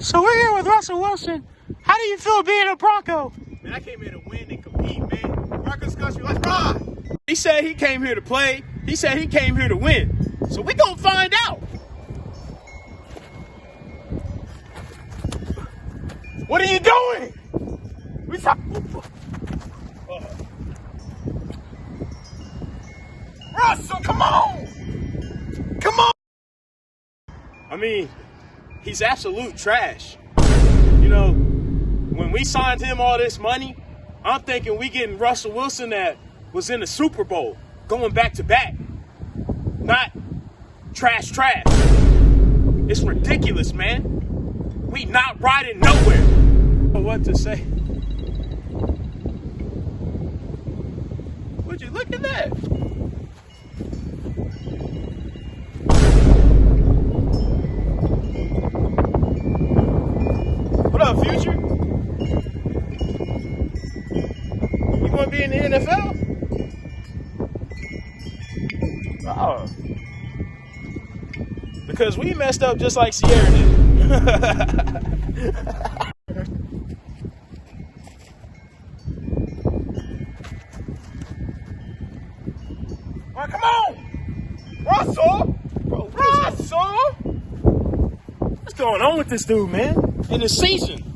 So we're here with Russell Wilson. How do you feel being a Bronco? Man, I came here to win and compete, man. Broncos Country, let's ride. He said he came here to play. He said he came here to win. So we gonna find out. What are you doing? We talk- Russell, come on! Come on! I mean, he's absolute trash. You know, when we signed him all this money, I'm thinking we getting Russell Wilson that was in the Super Bowl, going back to back. Not trash trash. It's ridiculous, man. We not riding nowhere. What to say? Would you look at that? To be in the NFL? Oh. Because we messed up just like Sierra did. Come on! Russell! Bro, Russell! What's going on with this dude, man? In the season.